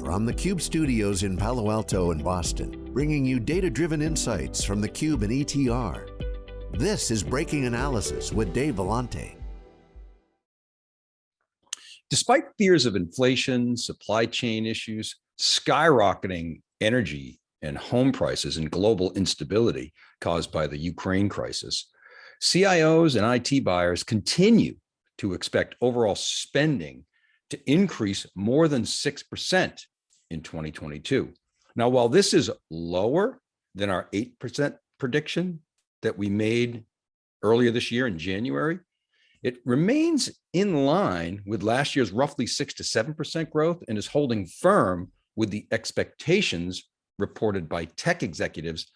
From the Cube studios in Palo Alto and Boston, bringing you data-driven insights from the Cube and ETR. This is Breaking Analysis with Dave Vellante. Despite fears of inflation, supply chain issues, skyrocketing energy and home prices and global instability caused by the Ukraine crisis, CIOs and IT buyers continue to expect overall spending to increase more than 6% in 2022. Now, while this is lower than our 8% prediction that we made earlier this year in January, it remains in line with last year's roughly 6 to 7% growth and is holding firm with the expectations reported by tech executives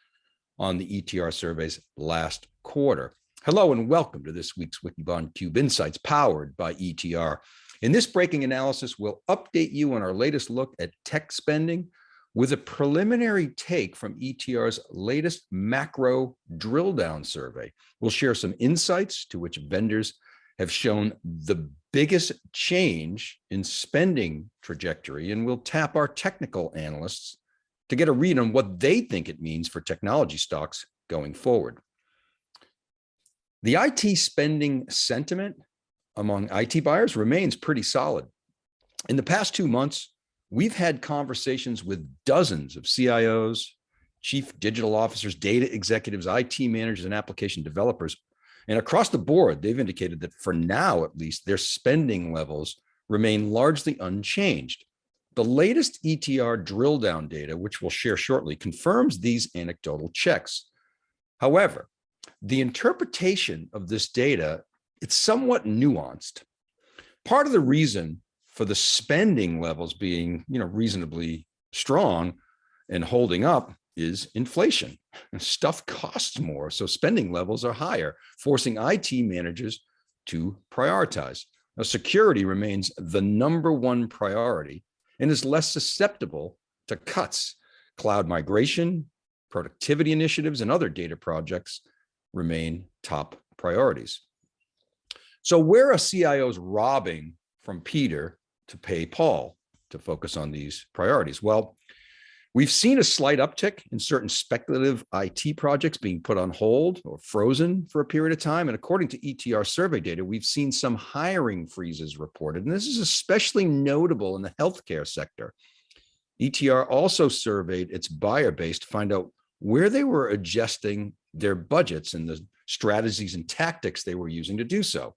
on the ETR surveys last quarter. Hello and welcome to this week's Wikibon Cube Insights powered by ETR. In this breaking analysis, we'll update you on our latest look at tech spending with a preliminary take from ETR's latest macro drill down survey. We'll share some insights to which vendors have shown the biggest change in spending trajectory, and we'll tap our technical analysts to get a read on what they think it means for technology stocks going forward. The IT spending sentiment among IT buyers remains pretty solid. In the past two months, we've had conversations with dozens of CIOs, chief digital officers, data executives, IT managers, and application developers. And across the board, they've indicated that for now, at least, their spending levels remain largely unchanged. The latest ETR drill down data, which we'll share shortly, confirms these anecdotal checks. However, the interpretation of this data it's somewhat nuanced. Part of the reason for the spending levels being, you know, reasonably strong and holding up is inflation. Stuff costs more, so spending levels are higher, forcing IT managers to prioritize. Now, security remains the number one priority and is less susceptible to cuts. Cloud migration, productivity initiatives, and other data projects remain top priorities. So where are CIOs robbing from Peter to pay Paul to focus on these priorities? Well, we've seen a slight uptick in certain speculative IT projects being put on hold or frozen for a period of time. And according to ETR survey data, we've seen some hiring freezes reported. And this is especially notable in the healthcare sector. ETR also surveyed its buyer base to find out where they were adjusting their budgets and the strategies and tactics they were using to do so.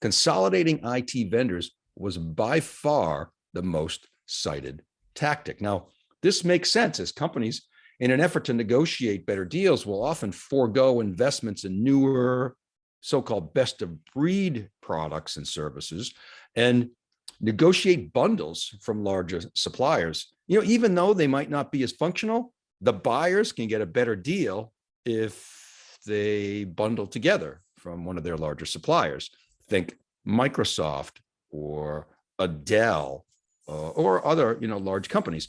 Consolidating IT vendors was by far the most cited tactic. Now, this makes sense as companies in an effort to negotiate better deals will often forego investments in newer so-called best of breed products and services and negotiate bundles from larger suppliers. You know, even though they might not be as functional, the buyers can get a better deal if they bundle together from one of their larger suppliers. Think Microsoft or Dell uh, or other you know, large companies.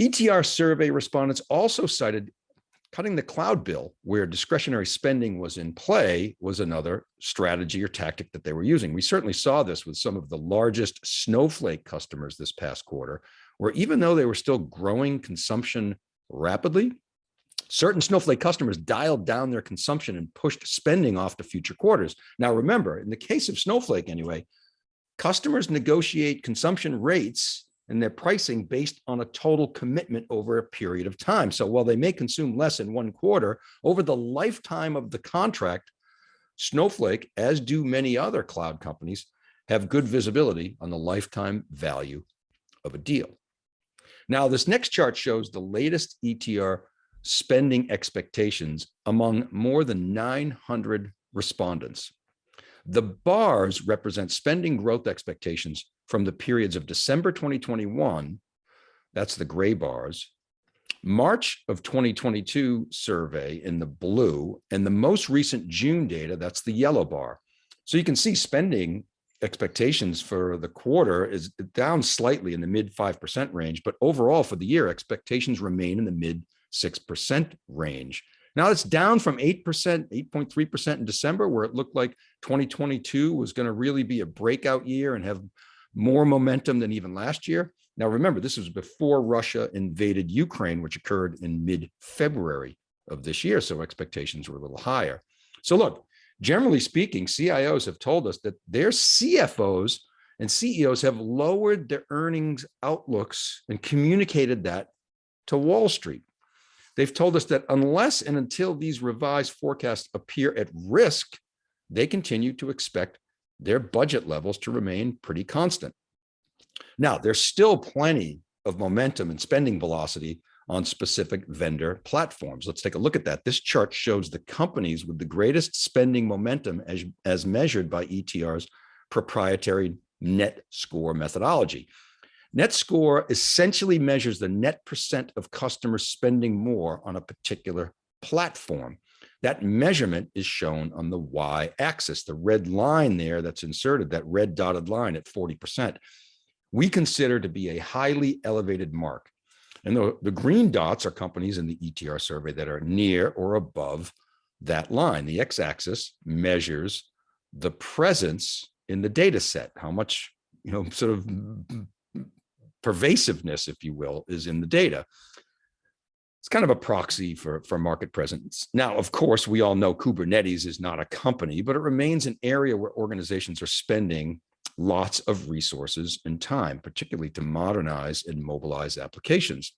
ETR survey respondents also cited cutting the cloud bill where discretionary spending was in play was another strategy or tactic that they were using. We certainly saw this with some of the largest Snowflake customers this past quarter, where even though they were still growing consumption rapidly, certain Snowflake customers dialed down their consumption and pushed spending off to future quarters. Now, remember, in the case of Snowflake anyway, customers negotiate consumption rates and their pricing based on a total commitment over a period of time. So while they may consume less in one quarter, over the lifetime of the contract, Snowflake, as do many other cloud companies, have good visibility on the lifetime value of a deal. Now, this next chart shows the latest ETR spending expectations among more than 900 respondents. The bars represent spending growth expectations from the periods of December 2021, that's the gray bars, March of 2022 survey in the blue, and the most recent June data, that's the yellow bar. So you can see spending expectations for the quarter is down slightly in the mid 5% range, but overall for the year, expectations remain in the mid 6% range. Now it's down from 8%, 8.3% in December, where it looked like 2022 was going to really be a breakout year and have more momentum than even last year. Now, remember, this was before Russia invaded Ukraine, which occurred in mid-February of this year. So expectations were a little higher. So look, generally speaking, CIOs have told us that their CFOs and CEOs have lowered their earnings outlooks and communicated that to Wall Street. They've told us that unless and until these revised forecasts appear at risk, they continue to expect their budget levels to remain pretty constant. Now, there's still plenty of momentum and spending velocity on specific vendor platforms. Let's take a look at that. This chart shows the companies with the greatest spending momentum as, as measured by ETR's proprietary net score methodology. Net score essentially measures the net percent of customers spending more on a particular platform. That measurement is shown on the y-axis, the red line there that's inserted, that red dotted line at 40%. We consider to be a highly elevated mark. And the, the green dots are companies in the ETR survey that are near or above that line. The x-axis measures the presence in the data set, how much, you know, sort of pervasiveness, if you will, is in the data. It's kind of a proxy for, for market presence. Now, of course, we all know Kubernetes is not a company, but it remains an area where organizations are spending lots of resources and time, particularly to modernize and mobilize applications.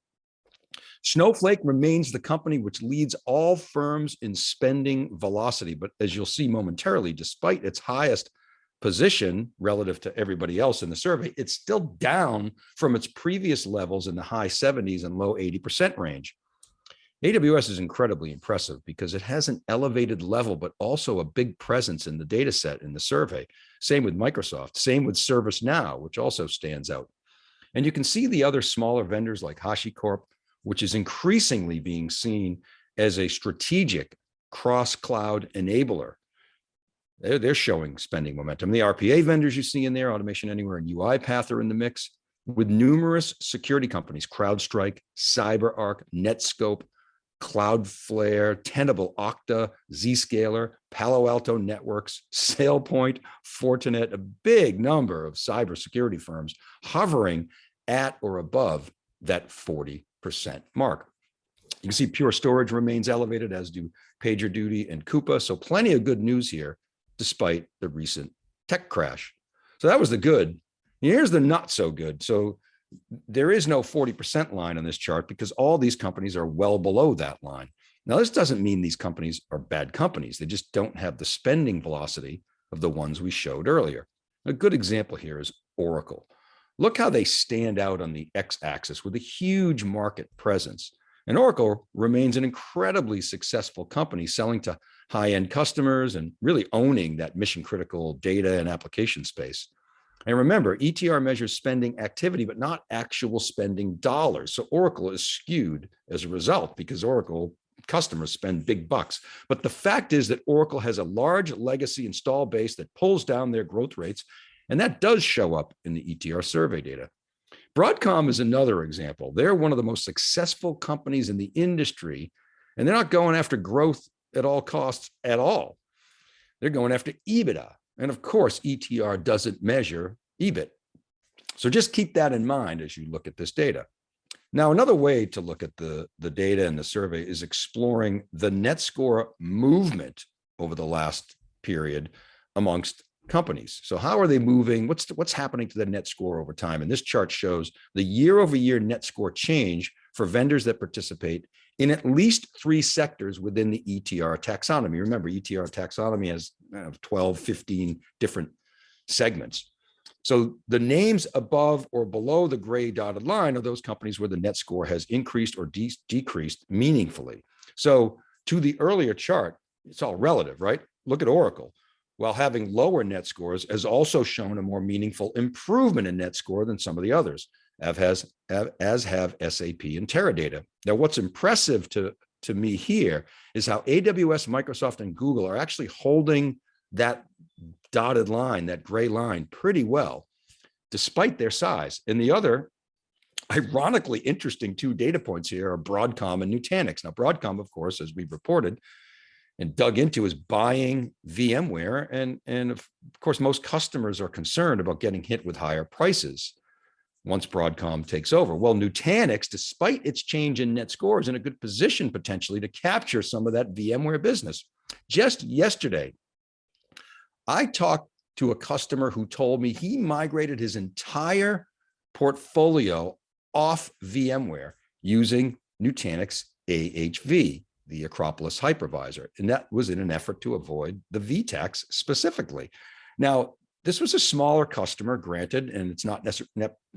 Snowflake remains the company which leads all firms in spending velocity, but as you'll see momentarily, despite its highest position relative to everybody else in the survey, it's still down from its previous levels in the high 70s and low 80% range. AWS is incredibly impressive because it has an elevated level, but also a big presence in the data set in the survey. Same with Microsoft, same with ServiceNow, which also stands out. And you can see the other smaller vendors like HashiCorp, which is increasingly being seen as a strategic cross-cloud enabler. They're, they're showing spending momentum. The RPA vendors you see in there, Automation Anywhere and UiPath are in the mix with numerous security companies, CrowdStrike, CyberArk, Netskope, Cloudflare, Tenable, Okta, Zscaler, Palo Alto Networks, SailPoint, Fortinet, a big number of cybersecurity firms hovering at or above that 40% mark. You can see Pure Storage remains elevated, as do PagerDuty and Coupa. So plenty of good news here, despite the recent tech crash. So that was the good. Here's the not so good. So there is no 40% line on this chart because all these companies are well below that line. Now, this doesn't mean these companies are bad companies. They just don't have the spending velocity of the ones we showed earlier. A good example here is Oracle. Look how they stand out on the x-axis with a huge market presence. And Oracle remains an incredibly successful company selling to high-end customers and really owning that mission critical data and application space. And remember, ETR measures spending activity, but not actual spending dollars. So Oracle is skewed as a result because Oracle customers spend big bucks. But the fact is that Oracle has a large legacy install base that pulls down their growth rates. And that does show up in the ETR survey data. Broadcom is another example. They're one of the most successful companies in the industry, and they're not going after growth at all costs at all. They're going after EBITDA. And of course, ETR doesn't measure EBIT. So just keep that in mind as you look at this data. Now, another way to look at the, the data in the survey is exploring the net score movement over the last period amongst companies. So how are they moving? What's the, what's happening to the net score over time? And this chart shows the year over year net score change for vendors that participate in at least three sectors within the ETR taxonomy. Remember, ETR taxonomy has 12, 15 different segments. So the names above or below the gray dotted line are those companies where the net score has increased or de decreased meaningfully. So to the earlier chart, it's all relative, right? Look at Oracle. While having lower net scores has also shown a more meaningful improvement in net score than some of the others as as have SAP and Teradata. Now, what's impressive to to me here is how AWS, Microsoft, and Google are actually holding that dotted line, that gray line, pretty well, despite their size. And the other, ironically interesting two data points here are Broadcom and Nutanix. Now, Broadcom, of course, as we've reported and dug into, is buying VMware, and and of course, most customers are concerned about getting hit with higher prices. Once Broadcom takes over. Well, Nutanix, despite its change in net score, is in a good position potentially to capture some of that VMware business. Just yesterday, I talked to a customer who told me he migrated his entire portfolio off VMware using Nutanix AHV, the Acropolis hypervisor. And that was in an effort to avoid the VTAX specifically. Now, this was a smaller customer, granted, and it's not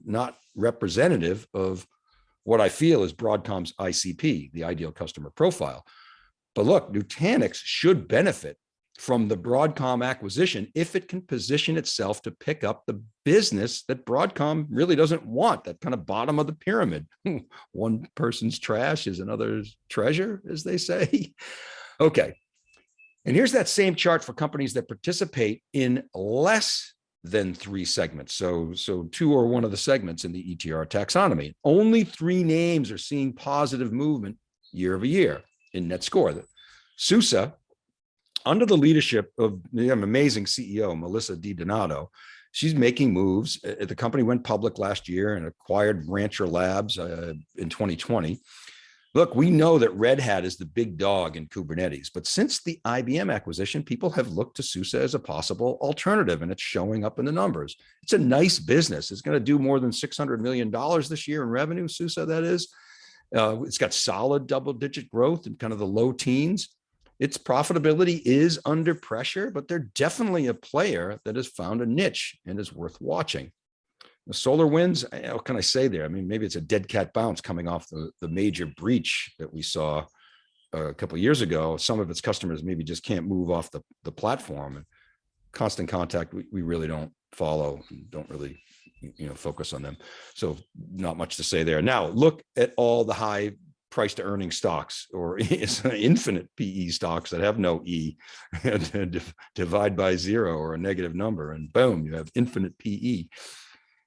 not representative of what I feel is Broadcom's ICP, the ideal customer profile. But look, Nutanix should benefit from the Broadcom acquisition if it can position itself to pick up the business that Broadcom really doesn't want, that kind of bottom of the pyramid. One person's trash is another's treasure, as they say. okay, and here's that same chart for companies that participate in less than three segments. So, so two or one of the segments in the ETR taxonomy. Only three names are seeing positive movement year over year in net score. SUSE, under the leadership of the amazing CEO, Melissa Di Donato, she's making moves. Uh, the company went public last year and acquired Rancher Labs uh, in 2020. Look, we know that Red Hat is the big dog in Kubernetes, but since the IBM acquisition, people have looked to SUSE as a possible alternative, and it's showing up in the numbers. It's a nice business. It's going to do more than $600 million this year in revenue, SUSE that is. Uh, it's got solid double-digit growth in kind of the low teens. Its profitability is under pressure, but they're definitely a player that has found a niche and is worth watching. The SolarWinds, eh, what can I say there? I mean, maybe it's a dead cat bounce coming off the, the major breach that we saw a couple of years ago. Some of its customers maybe just can't move off the, the platform. And constant contact, we, we really don't follow, don't really you know, focus on them. So not much to say there. Now look at all the high price to earning stocks or infinite PE stocks that have no E divide by zero or a negative number and boom, you have infinite PE.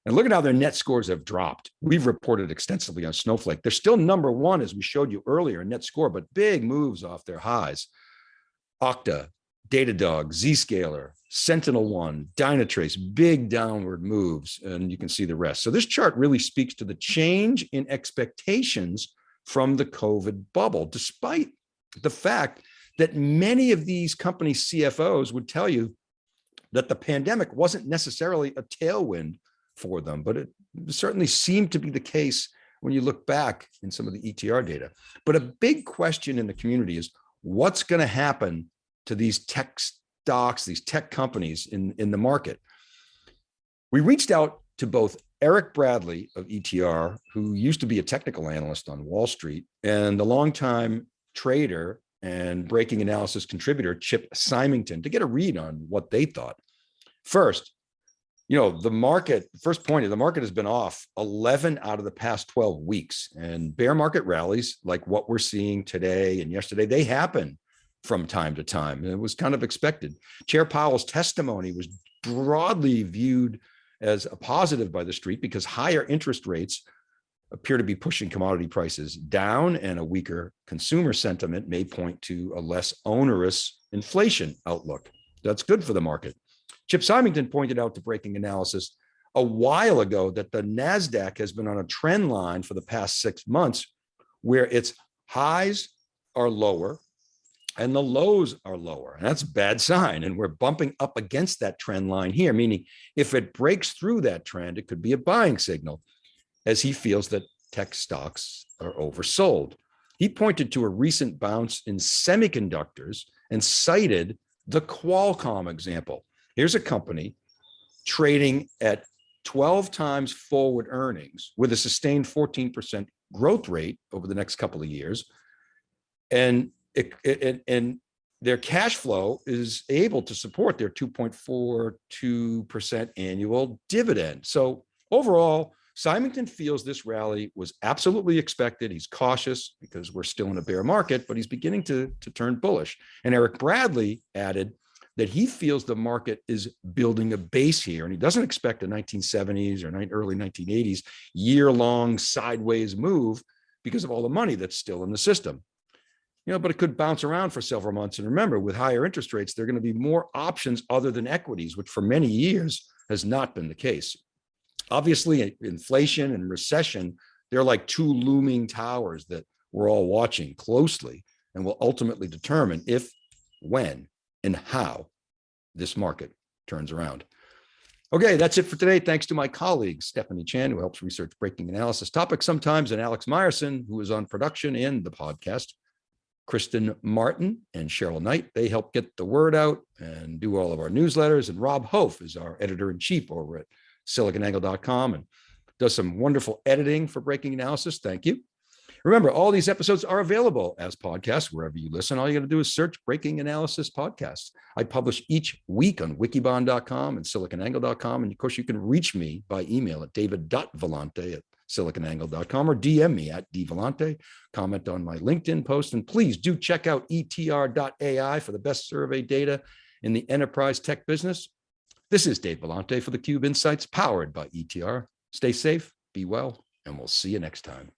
And look at how their net scores have dropped. We've reported extensively on Snowflake. They're still number one, as we showed you earlier, in net score, but big moves off their highs. Okta, Datadog, Zscaler, SentinelOne, Dynatrace, big downward moves, and you can see the rest. So this chart really speaks to the change in expectations from the COVID bubble, despite the fact that many of these company CFOs would tell you that the pandemic wasn't necessarily a tailwind for them, but it certainly seemed to be the case when you look back in some of the ETR data. But a big question in the community is what's going to happen to these tech stocks, these tech companies in, in the market? We reached out to both Eric Bradley of ETR, who used to be a technical analyst on Wall Street, and the longtime trader and breaking analysis contributor, Chip Symington, to get a read on what they thought. First, you know, the market, first point is the market has been off 11 out of the past 12 weeks and bear market rallies like what we're seeing today and yesterday, they happen from time to time. It was kind of expected. Chair Powell's testimony was broadly viewed as a positive by the street because higher interest rates appear to be pushing commodity prices down and a weaker consumer sentiment may point to a less onerous inflation outlook. That's good for the market. Chip Symington pointed out to Breaking Analysis a while ago that the NASDAQ has been on a trend line for the past six months where its highs are lower and the lows are lower. And that's a bad sign. And we're bumping up against that trend line here, meaning if it breaks through that trend, it could be a buying signal as he feels that tech stocks are oversold. He pointed to a recent bounce in semiconductors and cited the Qualcomm example. Here's a company trading at 12 times forward earnings with a sustained 14% growth rate over the next couple of years. And, it, it, and their cash flow is able to support their 2.42% annual dividend. So overall, Symington feels this rally was absolutely expected. He's cautious because we're still in a bear market, but he's beginning to, to turn bullish. And Eric Bradley added, that he feels the market is building a base here and he doesn't expect a 1970s or early 1980s year-long sideways move because of all the money that's still in the system. You know, but it could bounce around for several months. And remember, with higher interest rates, there are going to be more options other than equities, which for many years has not been the case. Obviously, inflation and recession, they're like two looming towers that we're all watching closely and will ultimately determine if, when, and how this market turns around. Okay, that's it for today. Thanks to my colleague, Stephanie Chan, who helps research breaking analysis topics sometimes, and Alex Myerson, who is on production in the podcast. Kristen Martin and Cheryl Knight, they help get the word out and do all of our newsletters. And Rob Hof is our editor in chief over at siliconangle.com and does some wonderful editing for breaking analysis. Thank you. Remember, all these episodes are available as podcasts wherever you listen. All you got to do is search Breaking Analysis Podcasts. I publish each week on wikibon.com and siliconangle.com. And of course, you can reach me by email at david.vellante at siliconangle.com or DM me at dvellante. Comment on my LinkedIn post. And please do check out etr.ai for the best survey data in the enterprise tech business. This is Dave Vellante for the Cube Insights powered by ETR. Stay safe, be well, and we'll see you next time.